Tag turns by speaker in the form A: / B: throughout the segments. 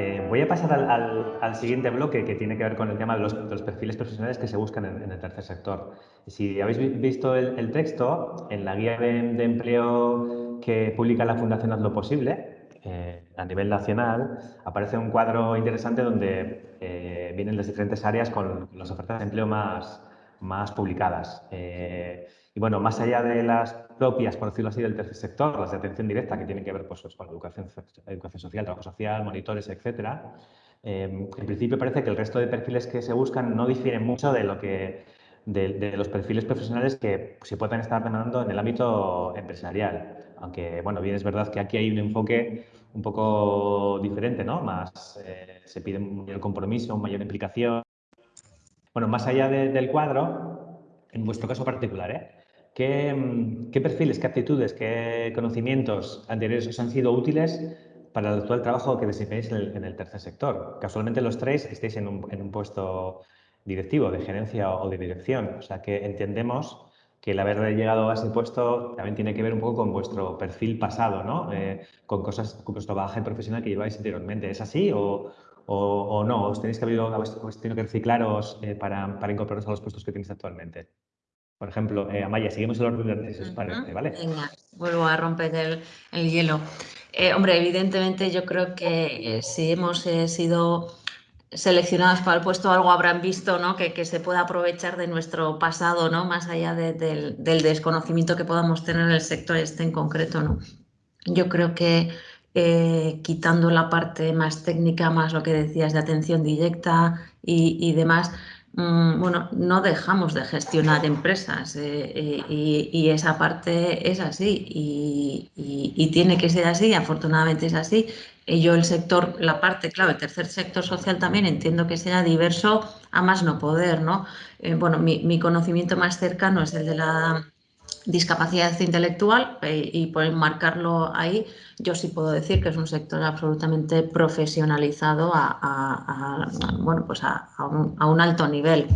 A: Eh, voy a pasar al, siguiente bloque que tiene que ver con el tema de los, perfiles profesionales que se buscan en, el tercer sector. Si habéis visto el, texto, en la guía de, empleo que publica la Fundación Haz lo Posible, eh, a nivel nacional, aparece un cuadro interesante donde eh, vienen las diferentes áreas con las ofertas de empleo más, más publicadas. Y bueno, más allá de las propias, por decirlo así, del tercer sector, las de atención directa, que tienen que ver pues, con educación, educación social, trabajo social, monitores, etcétera, em, en principio parece que el resto de perfiles que se buscan no difieren mucho de lo que de, los perfiles profesionales que se pueden estar demandando en el ámbito empresarial. Aunque, bueno, bien es verdad que aquí hay un enfoque un poco diferente, ¿no? Más, eh, se pide un mayor compromiso, una mayor implicación. Bueno, más allá del cuadro, en vuestro caso particular, ¿eh? Mm, ¿Qué, perfiles, qué aptitudes, qué conocimientos anteriores os han sido útiles para el actual trabajo que desempeñáis en el, tercer sector? Casualmente los tres estáis en un, puesto directivo, de gerencia o de dirección. O sea que entendemos que el haber llegado a ese puesto también tiene que ver un poco con vuestro perfil pasado, ¿no? Eh, con cosas, con vuestro bagaje profesional que lleváis anteriormente. ¿Es así o, no? ¿Os tenéis que haber, tenido que reciclaros eh, para, para incorporaros a los puestos que tenéis actualmente? Por ejemplo, eh, Amaya, seguimos el orden de esos parece, ¿vale?
B: Venga, vuelvo a romper el, hielo. Eh, hombre, evidentemente yo creo que eh, si hemos sido seleccionados para el puesto, algo habrán visto, ¿no? Que, se pueda aprovechar de nuestro pasado, ¿no? Más allá del, desconocimiento que podamos tener en el sector este en concreto, ¿no? Yo creo que quitando la parte más técnica, más lo que decías de atención directa y demás, Mm, bueno, no dejamos de gestionar empresas eh, eh, y, esa parte es así y, tiene que ser así, afortunadamente es así. Y yo el sector, la parte, claro, el tercer sector social también entiendo que sea diverso a más no poder, ¿no? Eh, bueno, mi conocimiento más cercano es el de la discapacidad intelectual eh, y por enmarcarlo ahí, yo sí puedo decir que es un sector absolutamente profesionalizado a, bueno, pues a, un, alto nivel.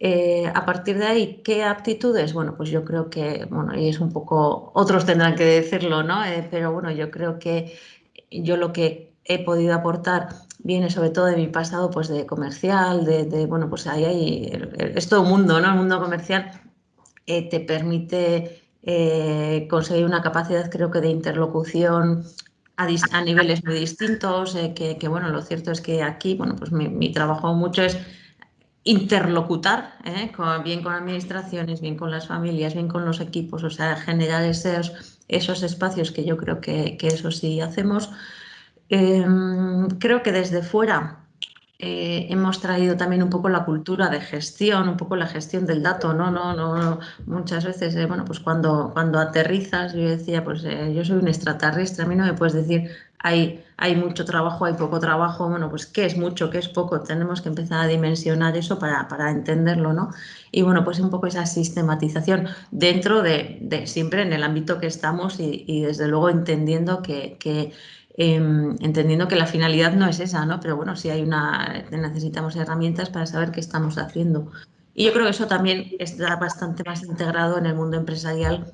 B: Eh, a partir de ahí, ¿qué aptitudes? Bueno, pues yo creo que, bueno, y es un poco, otros tendrán que decirlo, ¿no? Eh, pero bueno, yo creo que yo lo que he podido aportar viene sobre todo de mi pasado pues de comercial, de, bueno, pues ahí hay, es todo un mundo, ¿no? El mundo comercial eh, te permite eh, conseguir una capacidad, creo que, de interlocución a, niveles muy distintos, eh, que, bueno, lo cierto es que aquí, bueno, pues mi, trabajo mucho es interlocutar, bien con administraciones, bien con las familias, bien con los equipos, o sea, generar esos, esos espacios que yo creo que, eso sí hacemos. Em, creo que desde fuera eh, hemos traído también un poco la cultura de gestión, un poco la gestión del dato, ¿no? no, no, muchas veces, eh, bueno, pues cuando, cuando aterrizas, yo decía, pues eh, yo soy un extraterrestre, a mí no me puedes decir hay, hay mucho trabajo, hay poco trabajo, bueno, pues qué es mucho, qué es poco, tenemos que empezar a dimensionar eso para, para entenderlo, ¿no? Y bueno, pues un poco esa sistematización dentro de, siempre en el ámbito que estamos y, y desde luego entendiendo que, que Em, entendiendo que la finalidad no es esa, ¿no? Pero bueno, sí hay una, necesitamos herramientas para saber qué estamos haciendo. Y yo creo que eso también está bastante más integrado en el mundo empresarial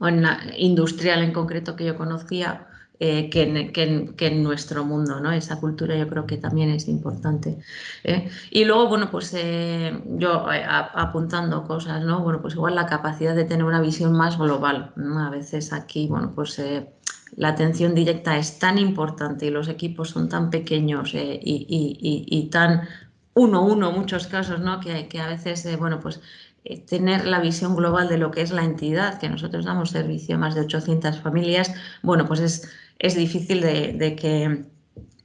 B: o en la industrial en concreto que yo conocía eh, que, en, que, en, nuestro mundo, ¿no? Esa cultura yo creo que también es importante. ¿eh? Y luego, bueno, pues eh, yo apuntando cosas, ¿no? Bueno, pues igual la capacidad de tener una visión más global. A veces aquí, bueno, pues la atención directa es tan importante y los equipos son tan pequeños eh, y, tan uno uno muchos casos, ¿no? que, que a veces, eh, bueno, pues eh, tener la visión global de lo que es la entidad, que nosotros damos servicio a más de 800 familias, bueno, pues es, es difícil de que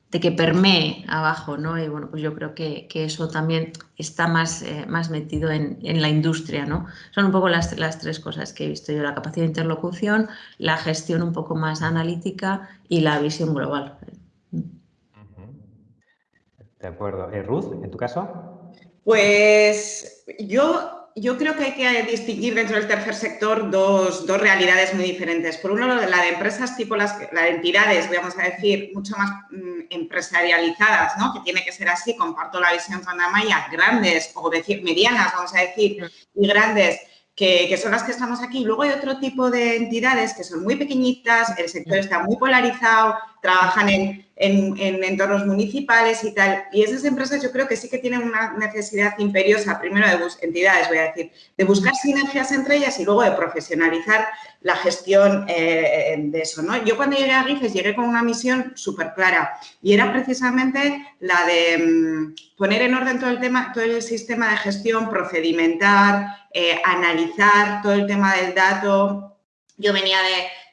B: de que permee abajo, ¿no? Y bueno, pues yo creo que, eso también está más, eh, más metido en, la industria, ¿no? Son un poco las, las tres cosas que he visto yo, la capacidad de interlocución, la gestión un poco más analítica y la visión global.
A: De acuerdo. Eh, Ruth, ¿en tu caso?
C: Pues yo yo creo que hay que distinguir dentro del tercer sector dos, realidades muy diferentes. Por uno, la de empresas tipo las, de entidades, vamos a decir, mucho más mm, empresarializadas, ¿no? que tiene que ser así, comparto la visión con Amaya, grandes o decir medianas, vamos a decir, y grandes, que, que, son las que estamos aquí. Luego hay otro tipo de entidades que son muy pequeñitas, el sector está muy polarizado, trabajan en, en, entornos municipales y tal. Y esas empresas yo creo que sí que tienen una necesidad imperiosa, primero de entidades, voy a decir, de buscar sinergias entre ellas y luego de profesionalizar la gestión eh, de eso. ¿no? Yo cuando llegué a GIFES llegué con una misión súper clara y era precisamente la de mm, poner en orden todo el tema, todo el sistema de gestión, procedimentar, eh, analizar todo el tema del dato. Yo venía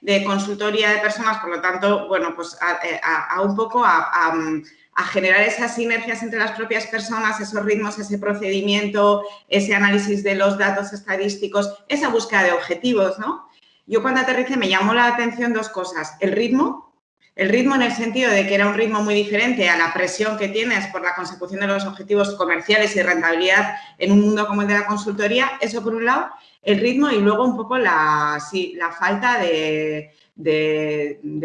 C: de, consultoría de personas, por lo tanto, bueno, pues a, eh, un poco a, generar esas sinergias entre las propias personas, esos ritmos, ese procedimiento, ese análisis de los datos estadísticos, esa búsqueda de objetivos, ¿no? Yo cuando aterricé me llamó la atención dos cosas. El ritmo, el ritmo en el sentido de que era un ritmo muy diferente a la presión que tienes por la consecución de los objetivos comerciales y rentabilidad en un mundo como el de la consultoría, eso por un lado, el ritmo y luego un poco la, la falta de,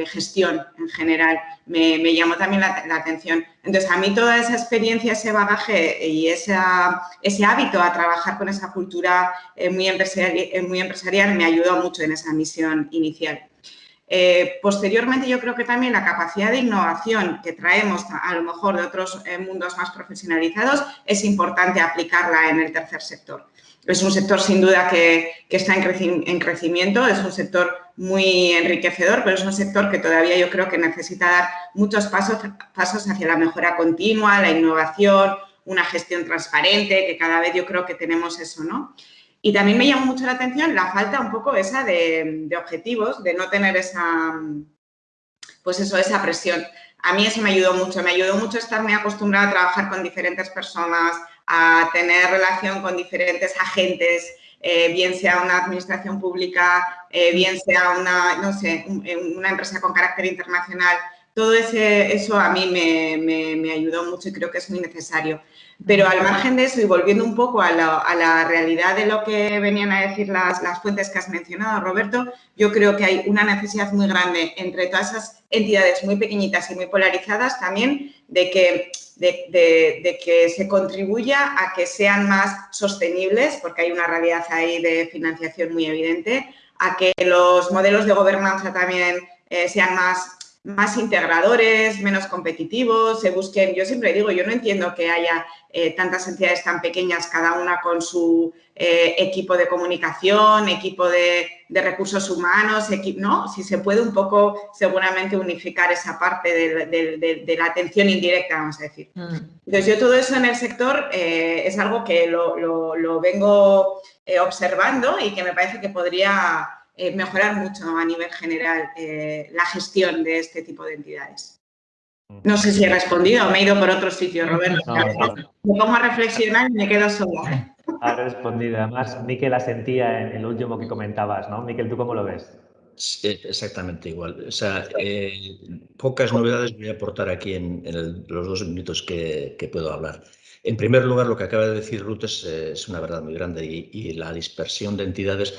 C: gestión en general me, llamó también la, atención. Entonces, a mí toda esa experiencia, ese bagaje y ese hábito a trabajar con esa cultura eh, muy, eh, muy empresarial me ayudó mucho en esa misión inicial. Eh, posteriormente, yo creo que también la capacidad de innovación que traemos a, lo mejor de otros eh, mundos más profesionalizados es importante aplicarla en el tercer sector. Es un sector sin duda que, está en, crecimiento, es un sector muy enriquecedor, pero es un sector que todavía yo creo que necesita dar muchos pasos, pasos hacia la mejora continua, la innovación, una gestión transparente, que cada vez yo creo que tenemos eso, ¿no? Y también me llamó mucho la atención la falta un poco esa de, objetivos, de no tener esa, pues eso, esa presión. A mí eso me ayudó mucho, me ayudó mucho estar muy acostumbrada a trabajar con diferentes personas, a tener relación con diferentes agentes, eh, bien sea una administración pública, eh, bien sea una, no sé, una empresa con carácter internacional. Todo ese, eso a mí me, me ayudó mucho y creo que es muy necesario. Pero al margen de eso y volviendo un poco a la, realidad de lo que venían a decir las, fuentes que has mencionado, Roberto, yo creo que hay una necesidad muy grande entre todas esas entidades muy pequeñitas y muy polarizadas también de que, de, que se contribuya a que sean más sostenibles, porque hay una realidad ahí de financiación muy evidente, a que los modelos de gobernanza también eh, sean más más integradores, menos competitivos, se busquen, yo siempre digo, yo no entiendo que haya eh, tantas entidades tan pequeñas, cada una con su eh, equipo de comunicación, equipo de, recursos humanos, ¿no? Si se puede un poco seguramente unificar esa parte de, la atención indirecta, vamos a decir. Mm. Entonces, yo todo eso en el sector eh, es algo que lo, lo vengo observando y que me parece que podría eh, mejorar mucho a nivel general eh, la gestión de este tipo de entidades. No sé si he respondido me he ido por otro sitio, Roberto. Me pongo a reflexionar y me quedo sola.
A: Ha respondido. Además, Miquel asentía en el último que comentabas, ¿no? Miquel, ¿tú cómo lo ves?
D: Exactamente igual. O sea, eh, pocas novedades voy a aportar aquí en, los dos minutos que, que puedo hablar. En primer lugar, lo que acaba de decir Ruth es, eh, una verdad muy grande y, la dispersión de entidades.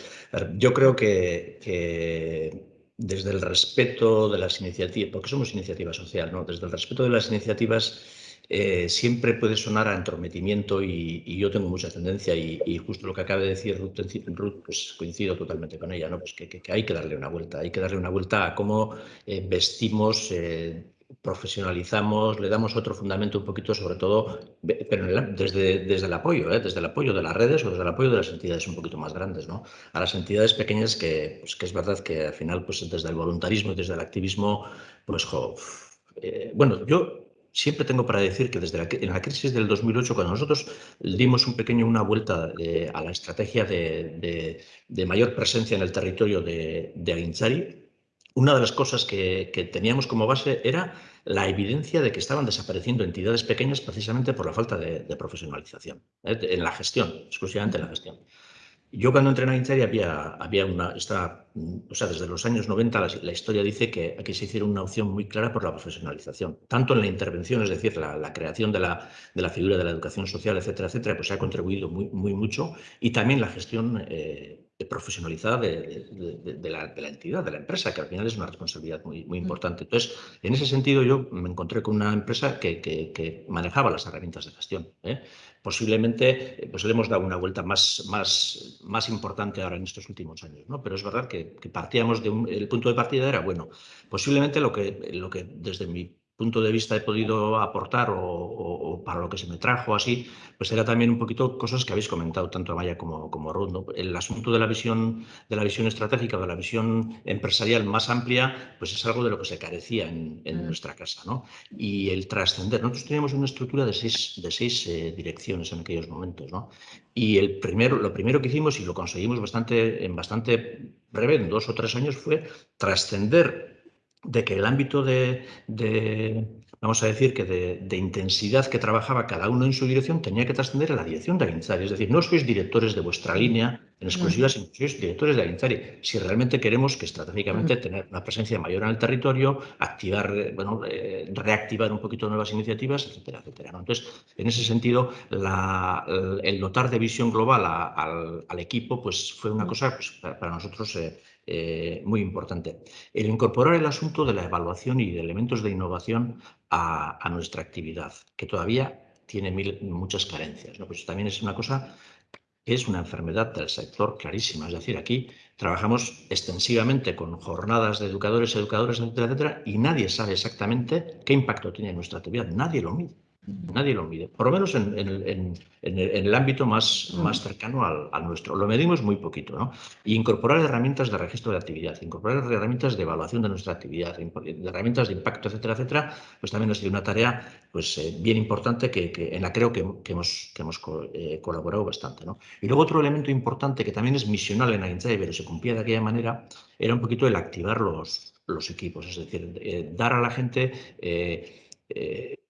D: Yo creo que, desde el respeto de las iniciativas, porque somos iniciativa social, ¿no? desde el respeto de las iniciativas eh, siempre puede sonar a entrometimiento y, yo tengo mucha tendencia y, justo lo que acaba de decir Ruth, pues coincido totalmente con ella, ¿no? pues que, hay que darle una vuelta, hay que darle una vuelta a cómo eh, vestimos profesionalizamos, le damos otro fundamento un poquito, sobre todo, pero desde, desde el apoyo, ¿eh? desde el apoyo de las redes o desde el apoyo de las entidades un poquito más grandes, ¿no? A las entidades pequeñas que, pues, que es verdad que al final, pues desde el voluntarismo y desde el activismo, pues, eh, bueno, yo siempre tengo para decir que desde la, en la crisis del 2008, cuando nosotros dimos un pequeño una vuelta eh, a la estrategia de, de, mayor presencia en el territorio de, de Aguinchari, una de las cosas que, teníamos como base era la evidencia de que estaban desapareciendo entidades pequeñas precisamente por la falta de, profesionalización ¿eh? en la gestión, exclusivamente en la gestión. Yo cuando entré en Aintari había, había una, esta, o sea, desde los años 90 la, historia dice que aquí se hicieron una opción muy clara por la profesionalización, tanto en la intervención, es decir, la, creación de la, de la, figura de la educación social, etcétera, etcétera, pues ha contribuido muy, muy mucho, y también la gestión eh, profesionalizada de, la, entidad, de la empresa, que al final es una responsabilidad muy, muy importante. Entonces, en ese sentido, yo me encontré con una empresa que, manejaba las herramientas de gestión. ¿eh? Posiblemente pues le hemos dado una vuelta más, más, más importante ahora en estos últimos años, ¿no? pero es verdad que, partíamos de un, el punto de partida era bueno. Posiblemente lo que, lo que desde mi punto de vista he podido aportar o, para lo que se me trajo así, pues era también un poquito cosas que habéis comentado tanto Amaya como, como Ruth. El asunto de la visión de la visión estratégica, de la visión empresarial más amplia, pues es algo de lo que se carecía en, mm. nuestra casa. ¿no? Y el trascender. Nosotros teníamos una estructura de seis, de seis eh, direcciones en aquellos momentos. ¿no? Y el primero, lo primero que hicimos, y lo conseguimos bastante, en bastante breve, en dos o tres años, fue trascender de que el ámbito de, vamos a decir, que de, intensidad que trabajaba cada uno en su dirección tenía que trascender a la dirección de Aguinzari. Es decir, no sois directores de vuestra línea en exclusiva, sino sois directores de Aguinzari. Si realmente queremos que estratégicamente tener una presencia mayor en el territorio, activar, bueno, eh, reactivar un poquito nuevas iniciativas, etcétera, etcétera. Entonces, en ese sentido, el dotar de visión global al, equipo, pues fue una cosa pues, para nosotros eh, eh, muy importante. El incorporar el asunto de la evaluación y de elementos de innovación a, nuestra actividad, que todavía tiene muchas carencias. ¿no? Pues también es una cosa que es una enfermedad del sector clarísima. Es decir, aquí trabajamos extensivamente con jornadas de educadores, educadores, etcétera, etcétera, y nadie sabe exactamente qué impacto tiene nuestra actividad. Nadie lo mide. Nadie lo mide, por lo menos en, el ámbito más, más cercano al, nuestro. Lo medimos muy poquito, ¿no? Y incorporar herramientas de registro de actividad, incorporar herramientas de evaluación de nuestra actividad, herramientas de impacto, etcétera, etcétera, pues también ha sido una tarea pues, eh, bien importante que, en la creo que, hemos, que hemos eh, colaborado bastante, ¿no? Y luego otro elemento importante que también es misional en Aintzai, pero se cumplía de aquella manera, era un poquito el activar los, los equipos, es decir, eh, dar a la gente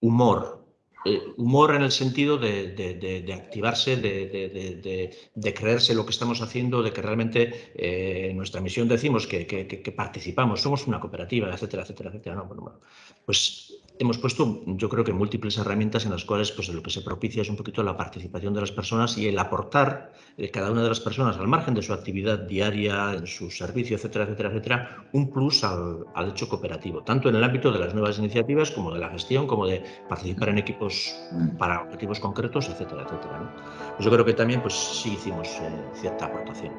D: humor, eh, humor en el sentido de, activarse, de, creerse lo que estamos haciendo, de que realmente eh, nuestra misión decimos que, participamos, somos una cooperativa, etcétera, etcétera, etcétera. No, bueno, pues hemos puesto, yo creo que múltiples herramientas en las cuales pues, lo que se propicia es un poquito la participación de las personas y el aportar eh, cada una de las personas, al margen de su actividad diaria, en su servicio, etcétera, etcétera, etcétera, un plus al, hecho cooperativo, tanto en el ámbito de las nuevas iniciativas como de la gestión, como de participar en equipos para objetivos concretos, etcétera, etcétera. Pues yo creo que también pues, sí hicimos eh, cierta aportación.